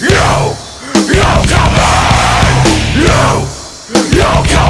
You, you come in! You, you come